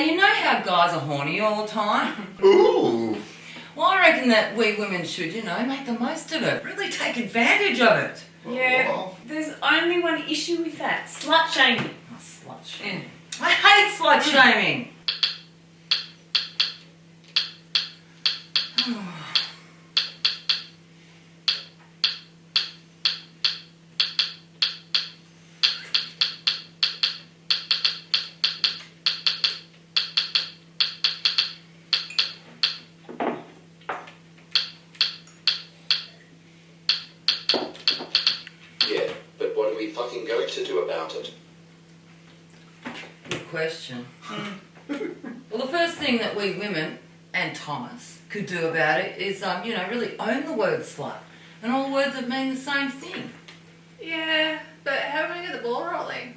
Hey, you know how guys are horny all the time? Ooh. Well, I reckon that we women should, you know, make the most of it. Really take advantage of it. Yeah, oh, Well, there's only one issue with that. Slut shaming. Oh, slut shaming. I hate slut mm. shaming. Yeah, but what are we fucking going to do about it? Good question. well, the first thing that we women and Thomas could do about it is, um, you know, really own the word slut and all the words that mean the same thing. Yeah, but how are we gonna get the ball rolling?